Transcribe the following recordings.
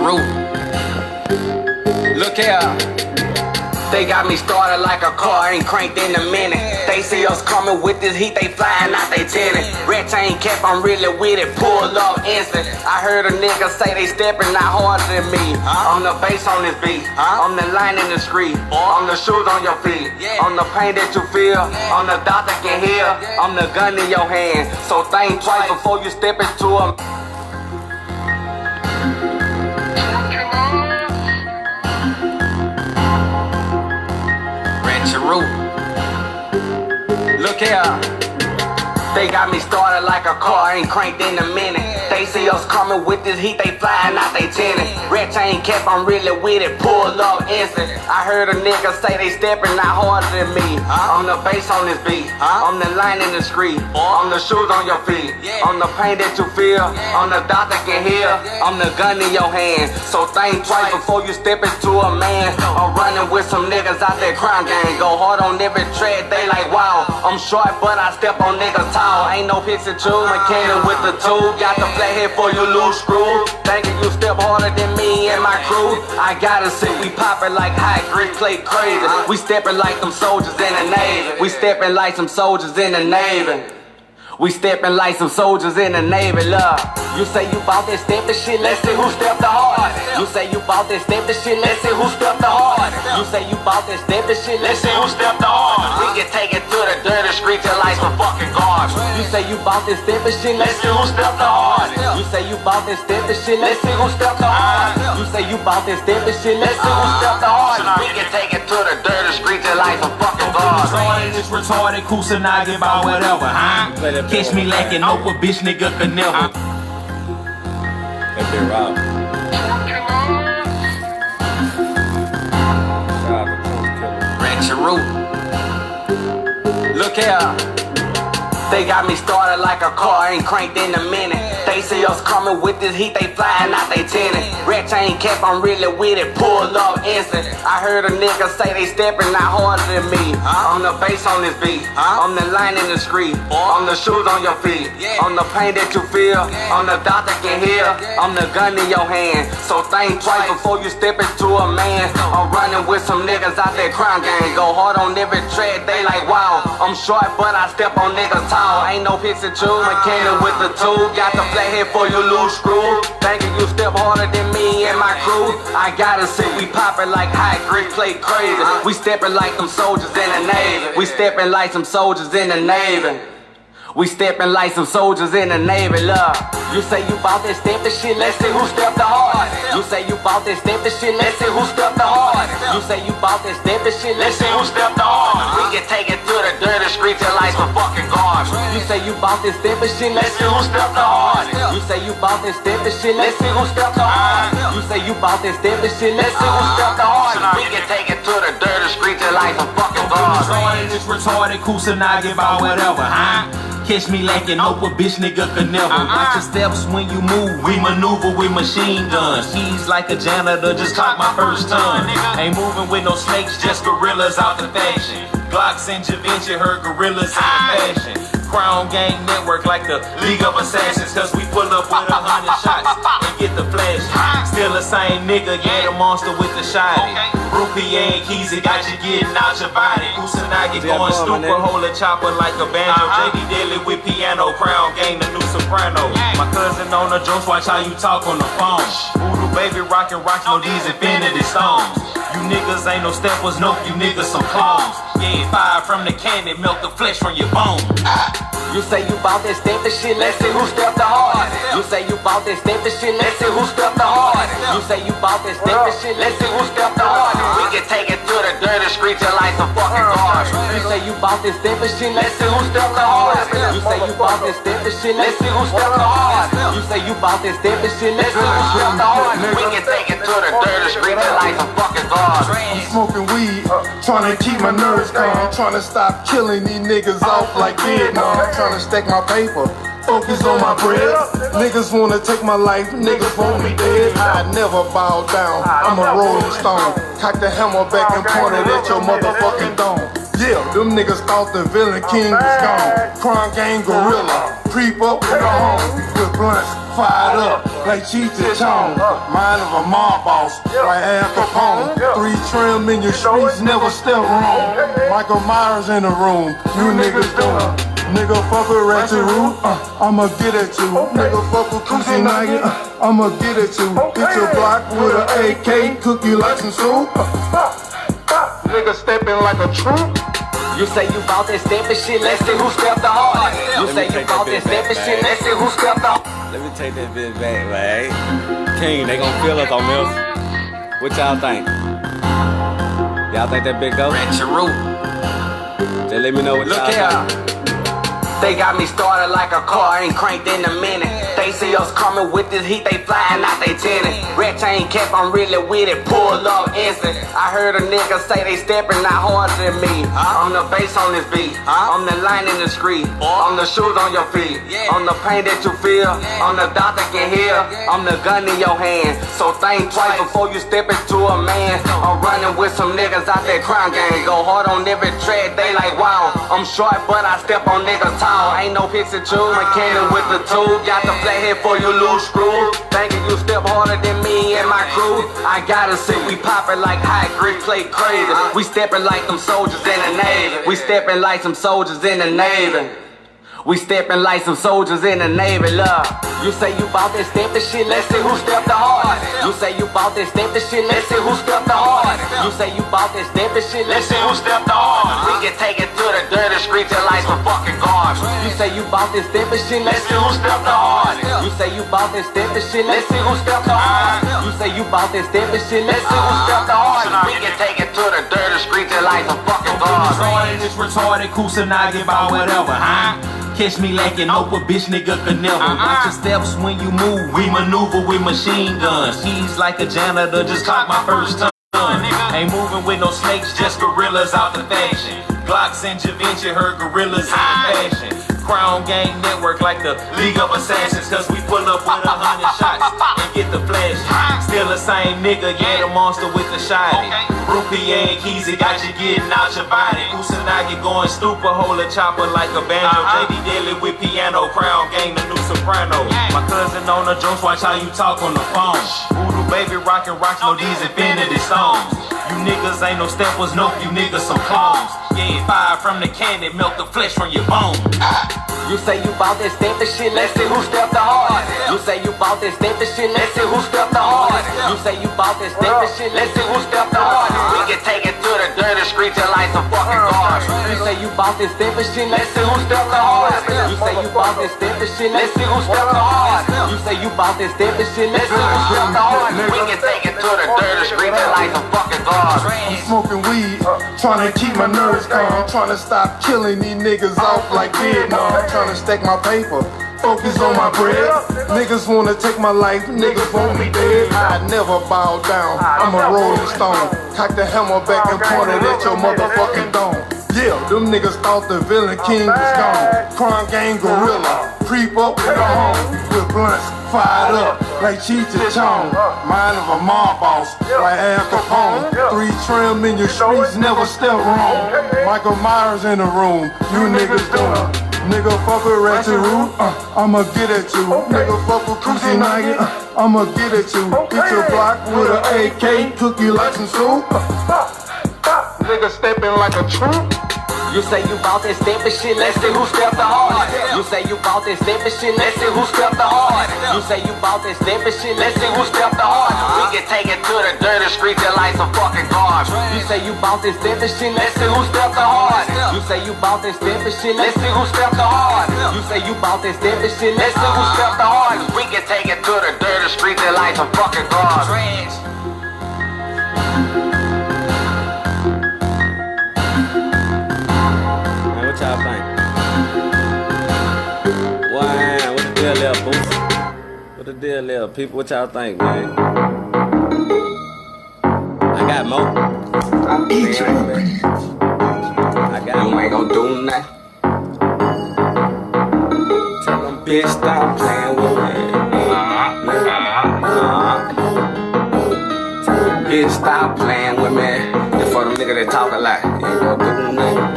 root. Look here. They got me started like a car, ain't cranked in a minute. They see us coming with this heat, they flying out they tenant. Red chain cap, I'm really with it, pull up instant. I heard a nigga say they stepping out harder than me. I'm the bass on this beat, I'm the line in the street, I'm the shoes on your feet, I'm the pain that you feel, I'm the doctor can heal, I'm the gun in your hand. So think twice before you step into a Ratchet Root. Look here. They got me started like a car, ain't cranked in a minute. They see us coming with this heat, they flying out they tenant. Red chain cap, I'm really with it, pull up instant. I heard a nigga say they stepping out harder than me. I'm the bass on this beat, I'm the line in the street, I'm the shoes on your feet, I'm the pain that you feel, I'm the doctor can heal, I'm the gun in your hand. So think twice before you step into a man. I'm running with some niggas out there crime gang, go hard on every tread, they like wow. I'm short, but I step on niggas tall. Ain't no pixie tube, mechanic with the tube. Got the flathead for you loose screw. Thinking you step harder than me and my crew. I gotta see we poppin' like high grit play crazy. We steppin' like them soldiers in the Navy. We steppin' like some soldiers in the Navy. We steppin' like some soldiers in the Navy, love. You say you bout that step the shit, let's see who stepped the hardest. You say you bout that step the shit, let's see who stepped the hardest. You say you bout that step the shit, let's see who stepped the hardest. We can take it to the dirty streets and like some fucking guards. You say you bout that step the shit, let's see who stepped the hardest. You say you bout that step the shit, let's see who stepped the hardest. You say you bout that step the shit, let's see who stepped the hardest. We can take it to the dirty streets and like some fucking guards. Retarded is retarded, Kusanagi about whatever, huh? Catch me lacking, know what bitch nigga could never. If they're robbed. Shout out to Truth Killer. Ratchet Root. Look here. They got me started like a car, ain't cranked in a minute. They see us coming with this heat, they flying out they tenant. Red chain cap, I'm really with it, pull up instant. I heard a nigga say they stepping out harder than me. I'm the bass on this beat, I'm the line in the street, I'm the shoes on your feet, I'm the pain that you feel, I'm the doctor can heal, I'm the gun in your hand. So think twice before you step into a man. I'm running with some niggas out there crime gang, go hard on every track, they like wow. I'm short, but I step on niggas tall. Ain't no pixie tube, mechanic with the tube. Got the flathead for you loose screw. Thinking you step harder than me and my crew. I gotta say we poppin' like high grit play crazy. We steppin' like them soldiers in the Navy. We steppin' like some soldiers in the Navy. We steppin' like some soldiers in the Navy, love. You say you bout that step the shit, let's see who stepped the hardest. You say you bout that step the shit, let's see who stepped the hardest. You say you bout that step the shit, let's see who stepped the hardest. We can take it to the dirty streets and like some fucking guards. You say you bout that step the shit, let's see who stepped the hardest. You say you bout that step the shit, let's see who stepped the hardest. You say you bout that step the shit, let's see who stepped the hardest. We can take it to the dirty streets and like some fucking guards. Retarded is retarded, Kusanagi about whatever, huh? Catch me lacking, know what bitch nigga could never. Uh-uh. Watch your steps when you move, we maneuver with machine guns. He's like a janitor, just caught my first ton. Ain't moving with no snakes, just gorillas out the fashion. Glocks and Javinci, heard gorillas in the fashion. Crown Gang Network like the League of Assassins, cause we pull up with a hundred shots and get the flash. Still the same nigga, yeah, the monster with the shiny. Rupee and keys, it got you getting out your body. Kusanagi Yeah, going boy, my stupid, nigga. hold a chopper like a banjo. Uh-huh. JD Daily with piano, Crown Gang, the new soprano. My cousin on the drums, watch how you talk on the phone. Voodoo baby rockin' rocks, no these infinity stones. You niggas ain't no steppers, nope, you niggas some clones. Yeah, fire from the cannon, melt the flesh from your bones. You say you bout that step the shit, let's see who stepped the hardest. You say you bout that step the shit, let's see who stepped the hardest. You say you bout that step the shit, let's see who stepped the hardest. Dirty streets and like fucking guards. You say you that step the shit, let's see who stepped the hardest. You say you that step the shit, let's see who stepped the hardest. You say you that step the shit, let's see who stepped the hardest. We can take it to the streets and like some fucking guards. smoking weed, trying to keep my nerves calm, trying to stop killing these niggas off like Vietnam, trying to stack my paper. Focus on my bread. Niggas wanna take my life, niggas want me dead. I never bow down, I'm a rolling stone. Cock the hammer back and point it at your motherfucking dome. Yeah, them niggas thought the villain king was gone. Crime gang gorilla, creep up in the home with blunts fired up. like Cheech and Chong. Mind of a mob boss, like Al Capone. Three trim in your streets, never step wrong. Michael Myers in the room, you niggas don't. Nigga fuck with Ratchet Root, uh, I'ma get at you. Nigga fuck with Kusanagi, uh, I'ma get at you. Hit your block with an AK, cook you like some soup. Nigga stepping like a troop. You say you bout that steppin' shit, let's see who stepped the hardest. You say you bout that steppin' shit, let's see who stepped the Let me take that bitch back, man. King, they gon' feel us on this. What y'all think? Y'all think that bitch go? Ratchet root. Just let me know what Look y'all here. think. They got me started like a car, ain't cranked in a minute. They see us coming with this heat, they flying out they tenant. Red chain cap, I'm really with it, pull up instant. I heard a nigga say they stepping not harder than me. I'm the bass on this beat, I'm the line in the street, I'm the shoes on your feet, I'm the pain that you feel, I'm the doctor can heal, I'm the gun in your hand. So think twice before you step into a man. I'm running with some niggas out that crime gang, go hard on every track, they like wow. I'm short, but I step on niggas tall. Ain't no picture two, McKinnon with the two. Got the flathead for you loose screw. Thinking you step harder than me and my crew. I gotta say we poppin' like high grade play crazy. We steppin' like them soldiers in the Navy. We steppin' like some soldiers in the Navy. We steppin' like some soldiers in the Navy, love. You say you bout that steppin' shit, let's see who stepped the hardest. You say you bout that steppin' shit, let's see who stepped the hardest. You say you bout that steppin' shit, let's see who stepped the hardest. We can take it to the dirty streets and like some fucking guards. You say you bout that steppin' shit, let's see who stepped the hardest. You say you bout that steppin' shit, let's see who stepped the hardest. You say you bout that steppin' shit, let's see who stepped the hardest. We can take it to the dirty streets and like some fucking guards. Retarded is retarded, Kusanagi about whatever, huh? Catch me lacking Oprah, bitch nigga could never. Uh-uh. Watch your steps when you move. We maneuver with machine guns. He's like a janitor, just caught my first time. Ain't moving with no snakes, just gorillas out the fashion. Glocks and Da Vinci, heard gorillas in the fashion. Crown Gang Network like the League of Assassins, cause we pull up with a hundred shots and get the flash. Still the same nigga, yeah, the monster with the shiny. Rupee and Keezy got you getting out your body. Kusanagi going stupid, hold a chopper like a banjo. Uh-huh. JD Daily with piano, Crown Gang, the new soprano. My cousin on the drums, watch how you talk on the phone. Voodoo baby rockin' rocks, no these infinity stones. You niggas ain't no steppers, nope, you niggas some clones. Yeah, fire from the cannon, melt the flesh from your bones. You say you bout that steppin' shit, let's see who stepped the hardest. You say you bout that steppin' shit, let's see who stepped the hardest. You say you bout that steppin' shit, let's see who stepped the hardest. To the dirty streets and like some fucking oh, guards. You say you bout that steppin' shit, let's see who stepped the hardest. You say you bout that steppin' shit, let's see who stepped the hardest. You say you bout that steppin' shit, let's see who stepped the hardest. We can take it to the dirty streets and like some fucking guards. I'm smoking weed, trying to keep my nerves calm. Trying to stop killing these niggas off like Vietnam. Trying to stack my paper, focus on my bread. Niggas wanna take my life, niggas want me dead. I never bow down, I'm a rolling stone. Cock the hammer back and point it at your motherfucking dome. Yeah, them niggas thought the villain king was gone. Crime gang gorilla, creep up in the home with blunts fired up like Cheech and Chong. Mind of a mob boss like Al Capone. Three trim in your streets, never step wrong. Michael Myers in the room, you niggas don't. Nigga fuck with Ratchet Root, uh, I'ma get at you. Nigga fuck with Kusanagi, uh, I'ma get at you. Hit your block with an AK, cook you like some soup. Nigga stepping like a troop. You say you bout that steppin' shit, let's see who stepped the hardest. You say you bout that steppin' shit, let's see who stepped the hardest. You say you bout that steppin' shit, let's see who stepped the hardest. We can take it to the dirty streets and like some fucking guards. You say you bout that steppin' shit, let's see who stepped the hardest. You say you bout that steppin' shit, let's see who stepped the hardest. You say you bout that steppin' shit, let's see who stepped the hardest. We can take it to the dirty streets and like some fucking guards. The deal there, people? What y'all think, man? I got more. I got You more. ain't gon' do nothing. Tell them bitch stop playing with me. Bitch, stop playing with me. For them niggas that talk a lot. You ain't gon' do nothing.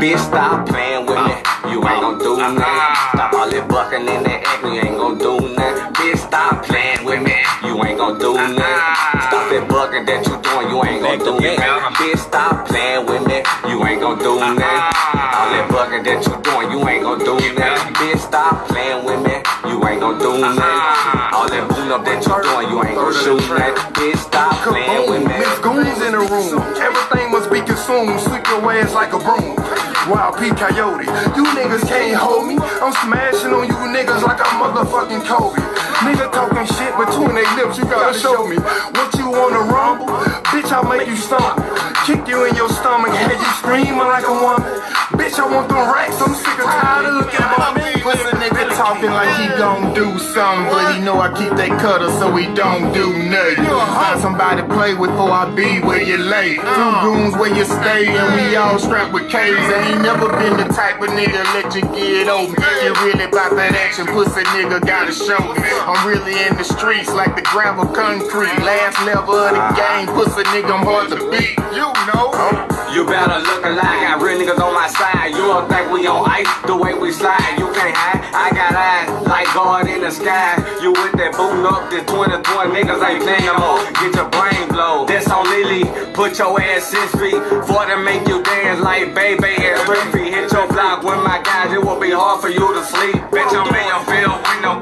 Bitch, stop playing with me. You ain't gon' do nothing. Stop all that bucking in that act. You ain't gon' do nothing. Bitch, stop playing with me. You ain't gon' do nothing. Stop that bucking that you doing. You ain't gon' do nothing. Bitch, stop playing with me. You ain't gon' do nothing. All that bucking that you doing. You ain't gon' do nothing. Bitch, stop playing with me. Ain't gon' do ah. nothing. All that boom up that you doing. You ain't gon' shoot nothing. Bitch, stop playing with me. Miss Goons in the room. Everything must be consumed. Sweep your ass like a broom. Wild P Coyote. You niggas can't hold me. I'm smashing on you niggas like I'm motherfucking Kobe. Nigga talking shit between their lips. You gotta show me what you wanna rumble. Bitch, I'll make you stumble. Kick you in your stomach. Have you screaming like a woman. Bitch, I want them racks. I'm sick and tired of looking at me. Pussy nigga talking like he gon' do something, but he know I keep that cutter so he don't do nothing. Find somebody to play with before I be where you lay. Two uh. rooms where you stay, and we all strapped with K's. I ain't never been the type of nigga let you get over. You really about that action, pussy nigga gotta show me. I'm really in the streets like the gravel concrete. Last level of the game, pussy nigga, I'm hard to beat. You know. You better look alive. Got real niggas on my side. You don't think we on ice the way we slide. You can't hide. I got eyes like God in the sky. You with that booting up the 2020 niggas ain't more. Get your brain blow. That's on Lily. Put your ass six feet for to make you dance like baby and Riffy. Hit your block with my guys. It will be hard for you to sleep. Bitch, I'm in your field with no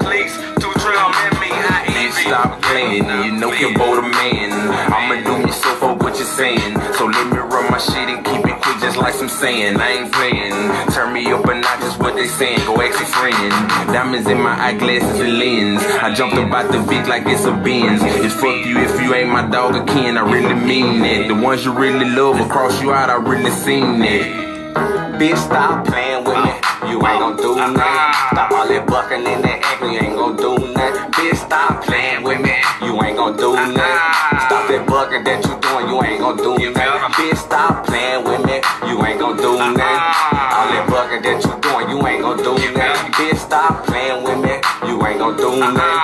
You know you're bold a man. I'ma do myself for what you're saying. So let me run my shit and keep it quick, just like some saying. I ain't playing. Turn me up and notch, just what they saying. Go ask a friend. Diamonds in my eyeglasses and lens. I jumped about the Vic like it's a Benz. It's fuck you if you ain't my dog again. I really mean it. The ones you really love will cross you out. I really seen it. Bitch, stop playing with me. You ain't gon' do nothing. Stop all that bucking in that act. You ain't gon' do nothing. Bitch, stop playing with me. You ain't gon' do nothing. Stop that bucking that you doing. You ain't gon' do nothing. Bitch, stop playing with me. You ain't gon' do nothing. All that bucking that you doing. You ain't gon' do nothing. Bitch, stop playing with me. You ain't gon' do nothing.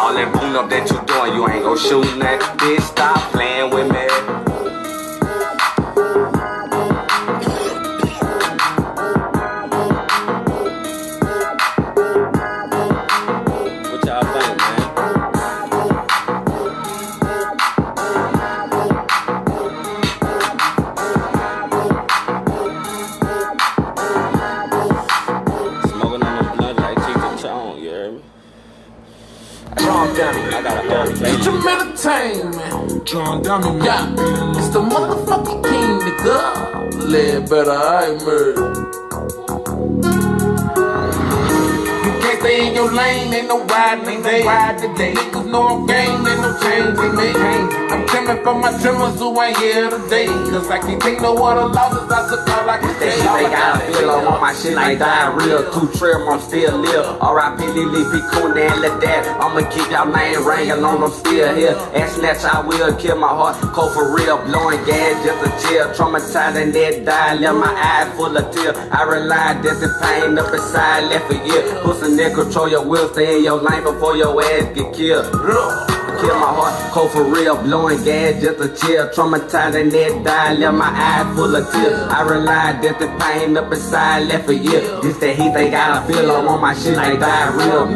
All that boom up that you doing. You ain't gon' shoot nothing. Bitch, stop playing with me. John Dummy, Yeah, it's the motherfucking king, nigga. Live better, I murder. You can't stay in your lane, ain't no. Ride today. Niggas know I'm game, ain't no change in me. I'm trimming for my trimmers who ain't here today. Cause I can't take no other losses, I all I can Shit, they got a feel on my shit like diarrhea. Two trim, I'm still live. R.I.P. Lily P. Coon and let that. I'ma keep y'all name ringing on, I'm still here. And snatch, I will kill my heart. Cold for real, blowing gas just a chill. Traumatized and dead die, left my eyes full of tears. I relied, that's the pain up inside, left a year. Pussy nigga, control your will, stay in your lane before your ass get killed. Kill my heart, cold for real, blowing gas just a chill. Traumatized and dead die, left my eyes full of tears. I relied that the pain up inside left a year. This that they got a feel on my shit like diarrhea.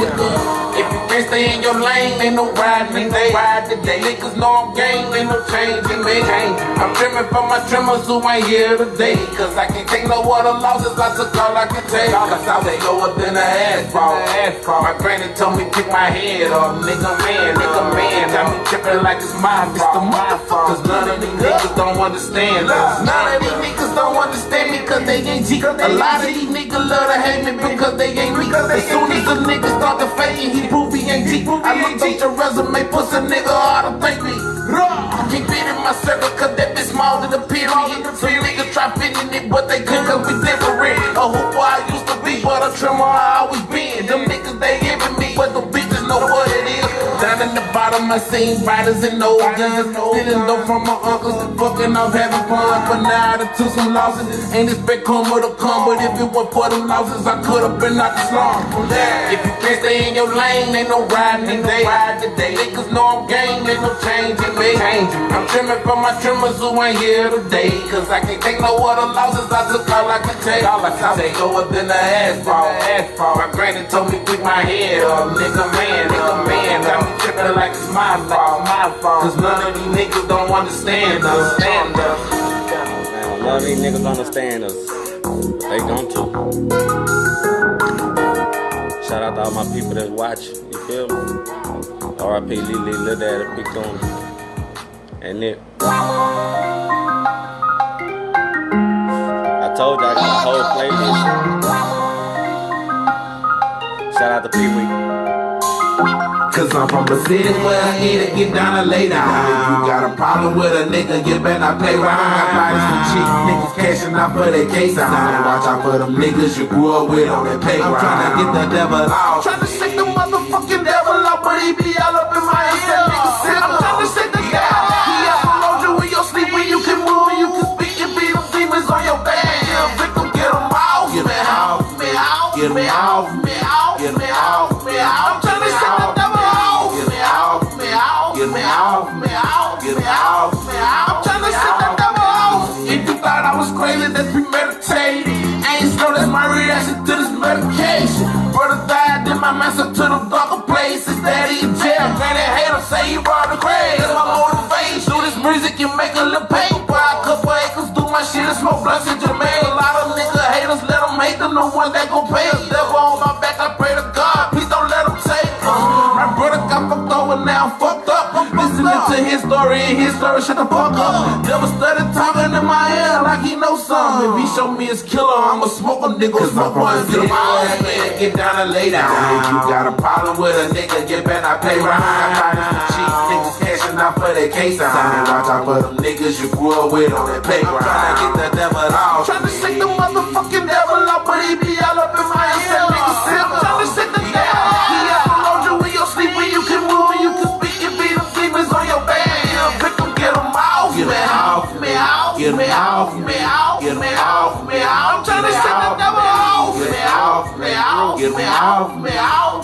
If can't stay in your lane, ain't no riding today. Ride today. Niggas know I'm game, ain't no change in me. I'm trimming for my trimmers who ain't here today. Cause I can't take no other losses, I took all I can take. Cause I was lower than a asphalt. My granny told me pick my head off. Nigga man, nigga man. I be tripping like it's my fault. my fault. Cause none of these niggas don't understand us. None of these niggas don't understand me cause they ain't G. A lot of these niggas love to hate me because they ain't me. As soon as the niggas start to fade, he prove I looked at your resume, puts a nigga to thank me. Keep it in my circle cause that bitch small to the period. Some niggas try fitting it, but they couldn't cause we different. A hooper I used to be, but a trimmer I always been. Them niggas they envy me, but the bitches know what it is. Down in bottom. my scene riders and no guns. Stealing dope from my uncles, fucking off having fun. But now I done took some losses. Ain't expect karma to come, but if it weren't for them losses, I could have been out the slum. If you can't stay in your lane, ain't no riding today. Niggas know I'm game, ain't no changing me. I'm trimming for my trimmers who ain't here today. Cause I can't take no other losses, I took all I could take. All I could take lower than the asphalt. My granny told me pick my head up. Nigga man, nigga man, got me tripping like it's my fault. My fault. Cause none of these niggas don't understand us. Stand us. Man, none of these niggas understand us. They gon' to. Shout out to all my people that's watching. You feel me? R.I.P. Lily, Lil Daddy, Big Tony, and Nick. I told you I got a whole playlist. Shout out to Pee Wee. Cause I'm from the city where I eat it, get down and lay down. If you got a problem with a nigga, you better pay round. Bodies some cheap niggas cashing out for their case. I watch out for them niggas you grew up with on that payground. I'm trying to get the devil out. Trying to shake the motherfucking devil out, but he be all up master to the darker places. Daddy in jail, granny hater, say he robbed the grave. That's my motivation. Do this music and make a little paper. Buy a couple acres, do my shit and smoke blunts to his story and his story, shut the fuck up. Devil started talking in my ear like he know something. If he show me his killer, I'ma smoke a nigga, one, get him out, man, get down and lay down. If you got a problem with a nigga, get better, I pay round. Cheap niggas cashing out for their case. I watch out for them niggas you grew up with on that playground. Trying to get the devil out. Trying to shake the motherfucking devil out, but he be all up in my ear. Get me out, me get me out, me. I'm trying to shake the devil. Get me me get me out, me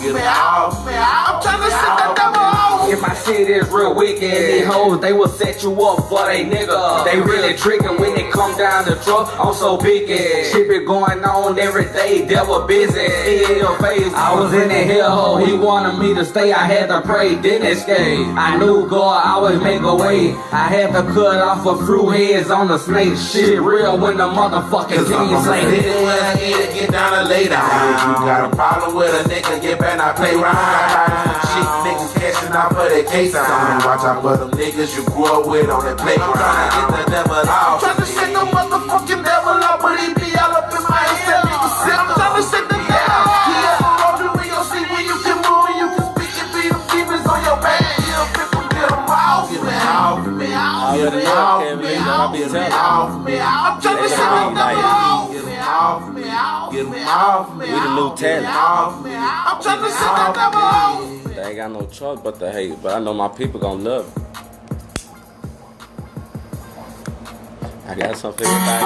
get me out, me out. I'm trying to shake the devil If my shit is real wicked, these hoes, they will set you up for they nigga. They really trickin' when they come down the truck, I'm so big picky. Shit be going on every day, devil busy. In your face, I was in the hellhole, he wanted me to stay, I had to pray, didn't escape. I knew God always make a way. I had to cut off a few heads on the snake. Shit real when the motherfucking king say Hit it when I get down and lay down. You got a problem with a nigga, get back, I play round. Shit, niggas cashing out for their case. I watch out for them niggas you grew up with on that playground. Trying to get the devil out. Trying to shake the motherfucking devil out, but he be all up in my head. I'm trying to shake the devil. He upload you in your sleep when you can move, you can speak and beat them demons on your back. Yeah, victim, get them out. Get me out, me get me get. I'm trying to shake the devil out. Get me out, me get me out, me We the new talent. out, me out. I'm trying to shake the devil They ain't got no choice but to hate, but I know my people gonna love it. I got something to back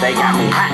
They got me hot.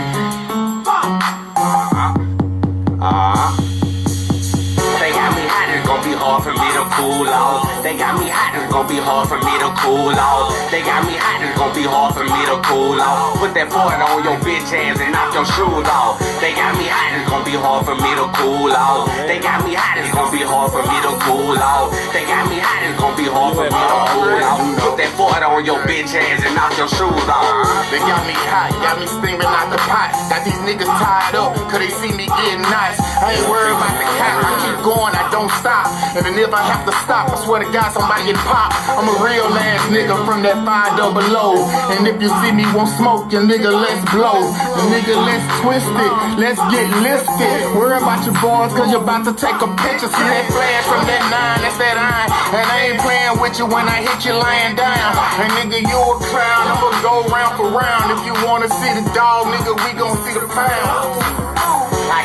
They got me hot, it's gonna be hard for me to cool off. They got me hot, it's gonna be hard for me to cool off. They got me hot, it's gonna be hard for me to cool off. Put that foot on your bitch ass and knock your shoes off. They got me hot, it's gonna be hard for me to cool off. They got me hot, it's gonna be hard for me to cool off. They got me hot, it's gonna be hard for me to cool off. Put that foot on your bitch ass and knock your shoes off. They got me hot, got me steaming out the pot. Got these niggas tied up, cause they see me getting nice. I ain't worried about the cap, I keep going, I don't stop. And then if I have to stop, I swear to God, somebody popped. I'm a real ass nigga from that five double O. And if you see me won't smoke, your nigga, let's blow. Nigga, let's twist it, let's get lifted. Worry about your boys, cause you're about to take a picture. See that flash from that nine, that's that iron. And I ain't playing with you when I hit you lying down. And nigga, you a clown, I'ma go round for round. If you wanna see the dog, nigga, we gon' see the pound.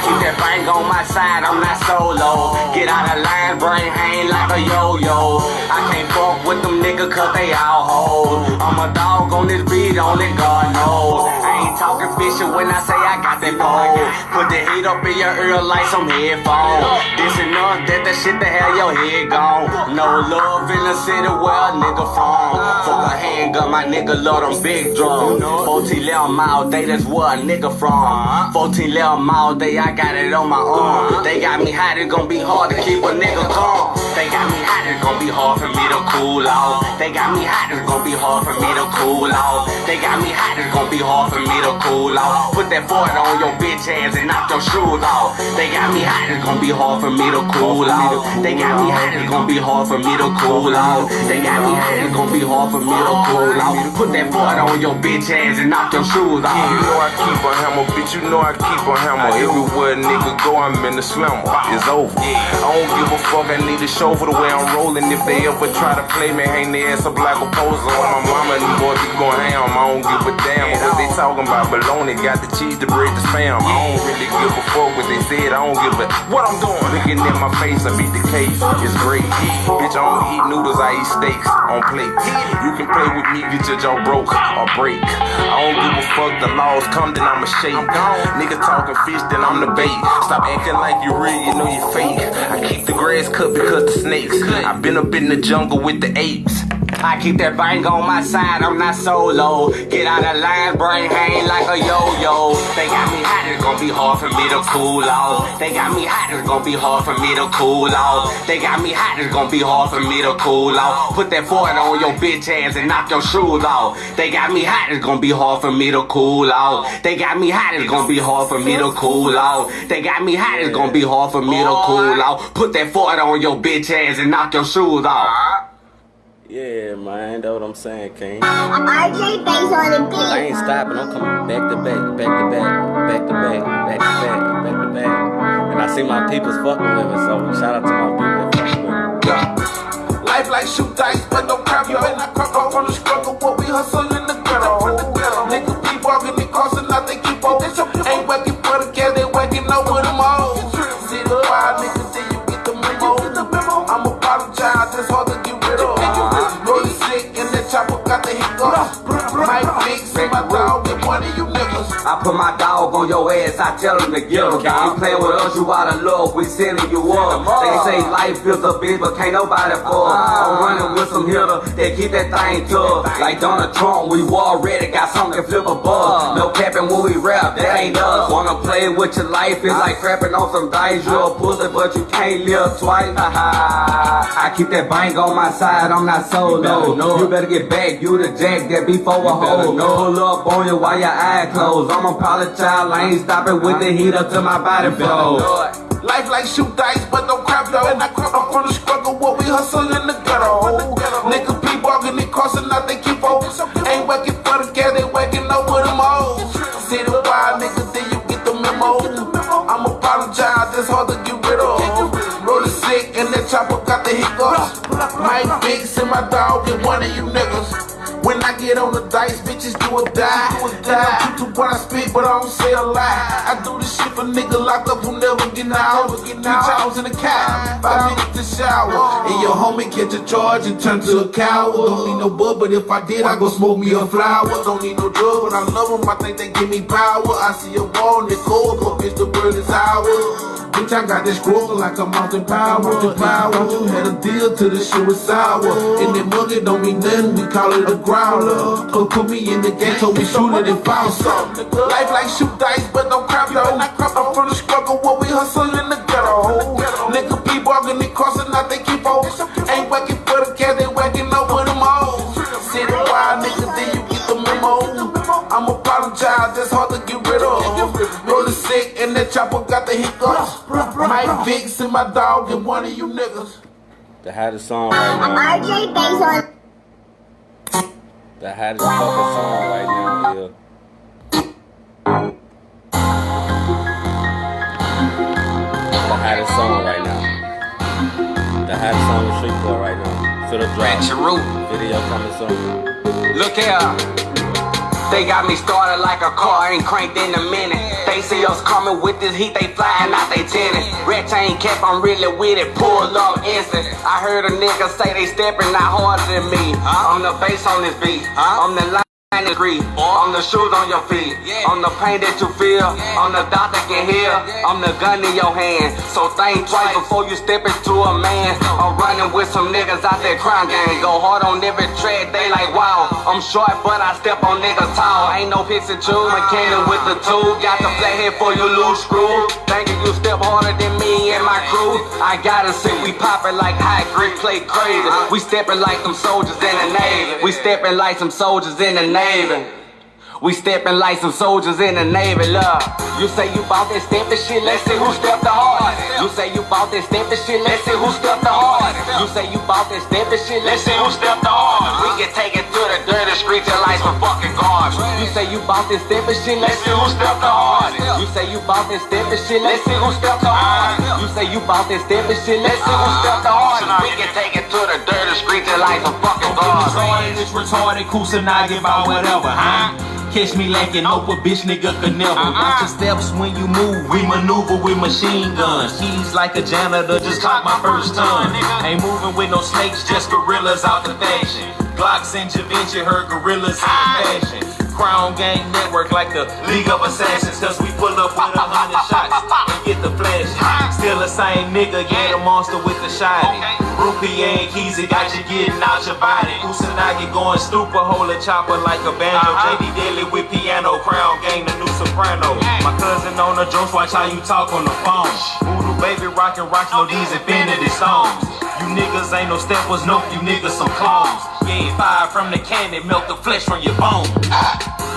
Keep that bang on my side, I'm not solo. Get out of line, brain hang like a yo-yo. I can't fuck with them niggas cause they all hoes. I'm a dog on this beat, only God knows. I ain't talking fishy when I say I got that pole. Put the heat up in your ear like some headphones. This enough that the shit to have your head gone. No love in the city where a nigga from. Fuck a handgun, my nigga love them big drums. 14 little mile day, that's where a nigga from. 14 little mile day, I got it on my arm. They got me hot, it's gonna be hard to keep a nigga calm. They got me hot, it's gonna be hard for me to cool off. They got me hot, it's gonna be hard for me to cool off. They got me hot, it's gonna be hard for me to cool off. Put that foot on your bitch ass and knock your shoes off. They got me hot, it's gonna be hard for me to cool off. They got me hot, it's gonna be hard for me to cool off. They got me hot, it's gonna be hard for me to cool off. Put that foot on your bitch ass and knock your shoes off. You know I keep a hammer, bitch. You know I keep a hammer. Everywhere a nigga go, I'm in the slammer. It's over. I don't give a fuck. I need a show the way I'm rolling. If they ever try to play me, hang their ass up like a poser. My mama and boys be going ham. I don't give a damn what they talking about. Baloney got the cheese, the bread, the spam. I don't really give a fuck what they said. I don't give a what I'm doing. Looking at my face, I beat the case. It's great. Bitch, I don't eat noodles. I eat steaks on plates. You can play with me, get your jaw broke or break. I don't give a fuck. The laws come, then I'ma shake. Nigga talking fish, then I'm the bait. Stop acting like you real, you know you fake. I keep the grass cut because the snakes. i been up in the jungle with the apes. I keep that bang on my side, I'm not solo. Get out of line, brain hang like a yo-yo. They got me hot, it's gonna be hard for me to cool off. They got me hot, it's gonna be hard for me to cool off. They got me hot, it's gonna be hard for me to cool off. Put that foot on your bitch ass and knock your shoes off. They got me hot, it's gonna be hard for me to cool off. They got me hot, it's gonna be hard for me to cool off. They got me hot, it's gonna be hard for me to cool off. Put that foot on your bitch ass and knock your shoes off. Yeah, man, that's what I'm saying, King. RJ Bass on the beat. I ain't stopping. I'm coming back to back, back to back, back to back, back to back, back to back. And I see my people's fucking with me, so shout out to my people that fucking with me. Yeah. Life like shoot dice, but no crap, you better not crop off on the struggle. What we hustle I put my dog on your ass, I tell him to get him. You playing with us, you out of love, we sending you up. They say life is a bitch, but can't nobody fuck. I'm running with some hitter, they keep that thing tough. Like Donald Trump, we war ready, got something to flip a bug. No capping when we rap, that ain't us. Wanna play with your life, it's like crapping on some dice. You a pussy, but you can't live twice. I keep that bank on my side, I'm not solo. You better get back, you the jack that be for a hoe. No pull up on you while your eyes closed. I'm a poly child, I ain't stopping with the heat up to my body flow. Life like shoot dice, but don't crap though. And I crap up from the struggle, what we hustle in the ghetto. Niggas be walking, they crossing out, they keep on. Ain't working for the gas, they working over them all. City wide niggas, then you get the memo. I'm apologize, it's hard to get rid of. Rolling sick, and that chopper got the hiccups. Mike Biggs and my dog, and one of you niggas. I get on the dice, bitches do or die. And I'm true to what I speak, but I don't say a lie. I do this shit for nigga locked up who never get out. Three hours in the cab, five minutes to shower. And your homie catch a charge and turn to a coward. Don't need no bud, but if I did, I go smoke me a flower. Don't need no drug, but I love them. I think they give me power. I see a wall in the cold, but bitch, the burn is ours. Bitch, I got this scroll like a mountain power. Mountain power. You had a deal till the shit was sour. And that muggy don't mean nothing, we call it a growler. Come put me in the game, told me shoot it and found some. Life like shoot dice, but don't crap though. I'm from the struggle, what we hustle the hiccups. Mike Vicks and my dog, and one of you niggas. The hottest song right now. RJ Bass on The hottest fucking song right now, yeah. The hottest song right now. The hottest song in Shreveport right now. Feel the drop. Video coming soon. Look here. They got me started like a car, ain't cranked in a minute. They see us coming with this heat, they flying out they tenant. Red chain cap, I'm really with it, pull up instant. I heard a nigga say they stepping out harder than me. I'm the bass on this beat, I'm the line. Agree. On the shoes on your feet, on the pain that you feel, on the dot that can heal, I'm the gun in your hand. So think twice before you step into a man. I'm running with some niggas out there crime gang. Go hard on every tread, they like wow. I'm short, but I step on niggas tall. Ain't no picks and choose, mechanic oh. with the tool. Got the flathead for you loose screw. Thinking you step harder than me and my crew. I gotta see we poppin' like high grade, play crazy. We steppin' like them soldiers in the Navy. We steppin' like some soldiers in the Navy name we steppin' like some soldiers in the Navy, love. You say you bout that steppin' shit, let's see who stepped the hardest. You say you bout that steppin' shit, let's see who stepped the hardest. You say you bout that steppin' shit, let's see who stepped the hardest. We can take it to the dirty streets and like some fucking guards. You say you bout that steppin' shit, let's see who stepped the hardest. You say you bout that steppin' shit, let's see who stepped the hardest. You say you bout that steppin' shit, let's see who stepped the hardest. We can take it to the dirty streets and like some fucking guards. Retarded, it's retarded, Kusanagi about whatever, huh? Catch me lacking hope a bitch nigga could never. Uh-uh. Watch your steps when you move, we maneuver with machine guns. He's like a janitor, just caught my first ton Ain't moving with no snakes, just gorillas out the fashion. Glocks and Javinci, her gorillas in fashion Crown Gang Network like the League of Assassins Cause we pull up with a hundred shots and get the flash Still the same nigga, yeah, the monster with the shiny. Rupee and keys, it got you getting out your body. Kusanagi going stupid, hold a chopper like a banjo. Uh-huh. JD Daily with piano, Crown Gang, the new soprano. My cousin on the drums, watch how you talk on the phone. Voodoo baby rockin' rocks, no these infinity stones You niggas ain't no steppers, nope, you niggas some clones from the cannon, melt the flesh from your bones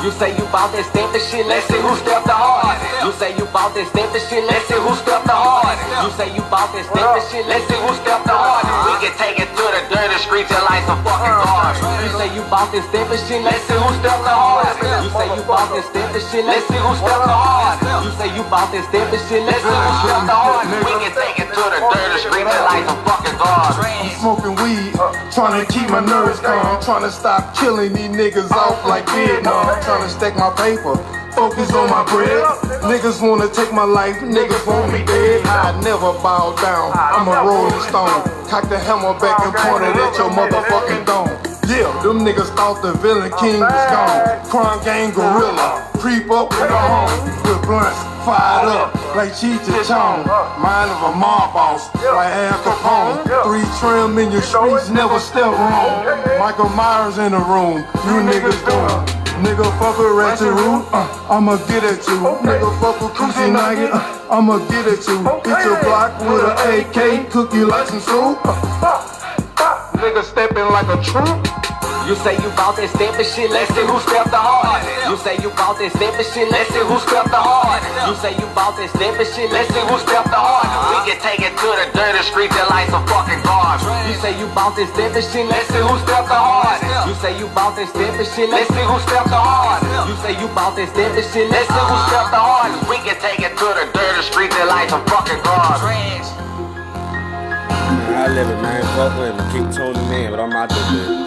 You say you bout that step and shit, let's see who stepped the hardest. You say you bout that step and shit, let's see who stepped the hardest. You say you bout that step and shit, let's see who stepped the hardest. We can take it to the dirty streets and like some fucking guards. You say you bout that step and shit, let's see who stepped the hardest. You say you bout that step and shit, let's see who stepped the hardest. You say you bout that step and shit, let's see who stepped the hardest. We can take it to the dirty streets and like some fucking guards. Smoking weed, trying to keep my nerves calm, trying to stop killing these niggas off like Vietnam, trying to stack my paper. Focus on my bread. Niggas wanna take my life, niggas want me dead. I never bow down, I'm a rolling stone. Cock the hammer back and point it at your motherfucking dome. Yeah, them niggas thought the villain king was gone. Crime gang gorilla, creep up in the home with blunts fired up like Cheech and Chong. Mind of a mob boss like Al Capone. Three trim in your streets, never step wrong. Michael Myers in the room, you niggas doing. Nigga fuck with Ratchet Root, uh, I'ma get at you. Nigga fuck with Kusanagi, uh, I'ma get at you. Hit your block with an AK, cook you like some soup. Uh, nigga stepping like a troop. You say you bout that step and shit, let's see who stepped the hardest. You say you bout that step and shit, let's see who stepped the hardest. You say you bout that step and shit, let's see who stepped the hardest. We can take it to the dirty streets and like some fucking guards. You say you bout that step and shit, let's see who stepped the hardest. You say you bout that step and shit, let's see who stepped the hardest. You say you bout that step and shit, let's see who stepped the hardest. We can take it to the dirty streets and like some fucking guards. I live it, man. Fuck with him. Keep tuning in, but I'm out there.